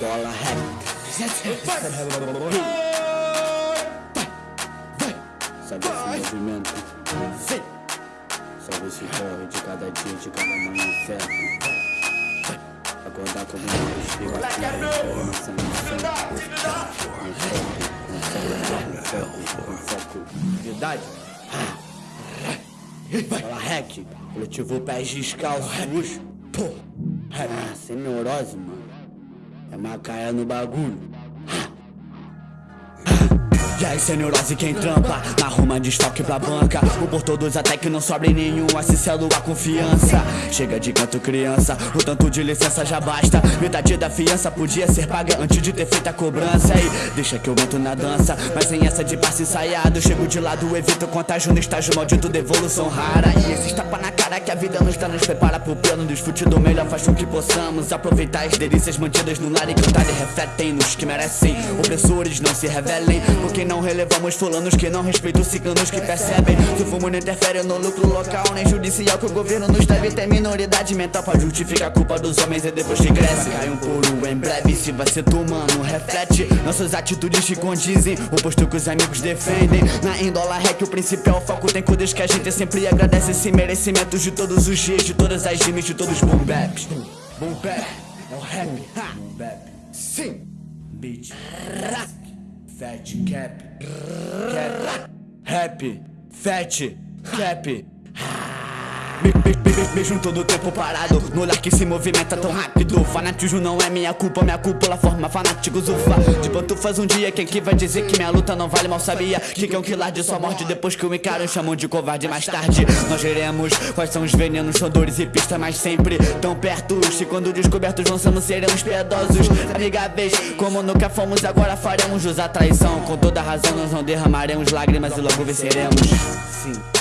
Dólar rap Sabe esse movimento? Sabe esse corre de cada dia, de cada manhã certo Acordar com alguma respira Informação, com foco, com foco Verdade? Fala hack, coletivo pés descalços Pô, ah, sem neurose, mano É Macaé no bagulho e aí, sem neurose quem trampa? Arruma desfalque pra banca. O por todos até que não sobre nenhum. Assim selo a confiança. Chega de canto criança. O tanto de licença já basta. Metade da fiança podia ser paga Antes de ter feito a cobrança. E deixa que eu monto na dança. Mas sem essa de passe ensaiado Chego de lado, evito contágio no estágio maldito de evolução rara. E esses tapa na cara que a vida nos dá Nos prepara pro plano desfrute do melhor. Faz com que possamos aproveitar as delícias mantidas no lar E cantar. E refletem nos que merecem. Opressores não se revelem Porque não relevamos fulanos que não respeitam ciganos que percebem. Que o fumo não interfere no lucro local Nem judicial que o governo nos deve ter minoridade mental Pra justificar a culpa dos homens e depois que cresce. Cai um puro em breve se vai ser tu mano Reflete. Nossas atitudes que condizem O posto que os amigos defendem. Na índola é que o principal foco tem coisas que a gente sempre agradece. Esse merecimento de todos os dias, de todas as rimas, de todos os boom baps. Boom bap, é o rap, boom bap, sim. Beat, Fat cap, cap, rap, fat, cap. Me, me, me, todo tempo parado No olhar que se movimenta tão rápido. Fanatismo não é minha culpa, minha cúpula forma fanáticos ufa. De pantufas um dia, quem que vai dizer que minha luta não vale? Mal sabia Que que é um quilar de sua morte depois que o encaram Chamam de covarde mais tarde. Nós veremos quais são os venenos, são dores e pistas Mas sempre tão perto. Se quando descobertos lançamos seremos piedosos. Amigáveis, como nunca fomos agora faremos Usar traição, com toda razão nós não derramaremos lágrimas e logo venceremos. Sim